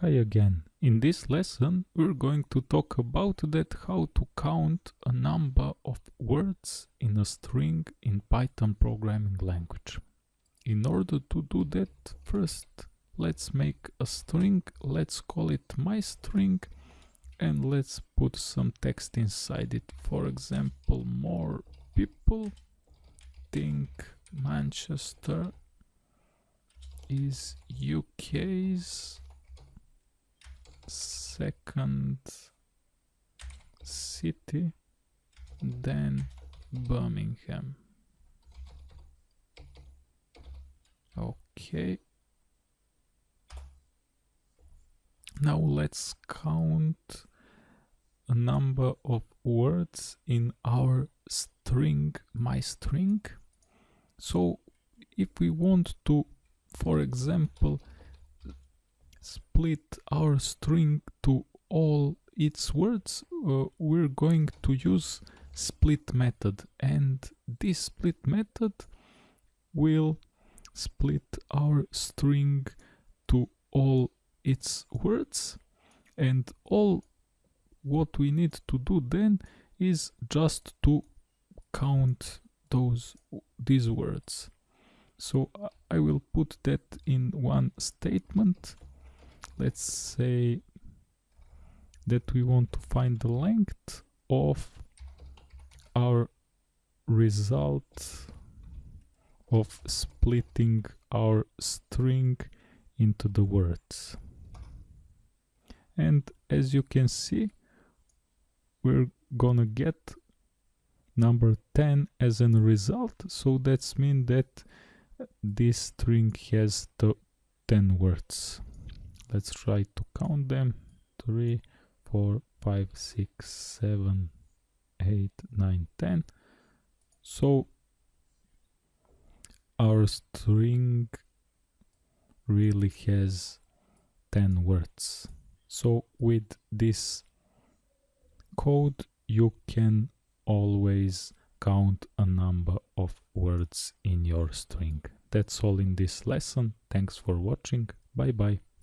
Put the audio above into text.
Hi again. In this lesson we're going to talk about that how to count a number of words in a string in Python programming language. In order to do that first let's make a string, let's call it my string and let's put some text inside it. For example more people think Manchester is UK's second city then Birmingham. Okay. Now let's count a number of words in our string, my string. So if we want to, for example, split our string to all its words, uh, we're going to use split method. And this split method will split our string to all its words. And all what we need to do then is just to count those these words. So I will put that in one statement let's say that we want to find the length of our result of splitting our string into the words. And as you can see we're gonna get number 10 as a result so that's mean that this string has the 10 words let's try to count them. 3 4 5 6 7 8 9 10 so our string really has 10 words. So with this code you can always count a number of words in your string. That's all in this lesson. Thanks for watching. Bye bye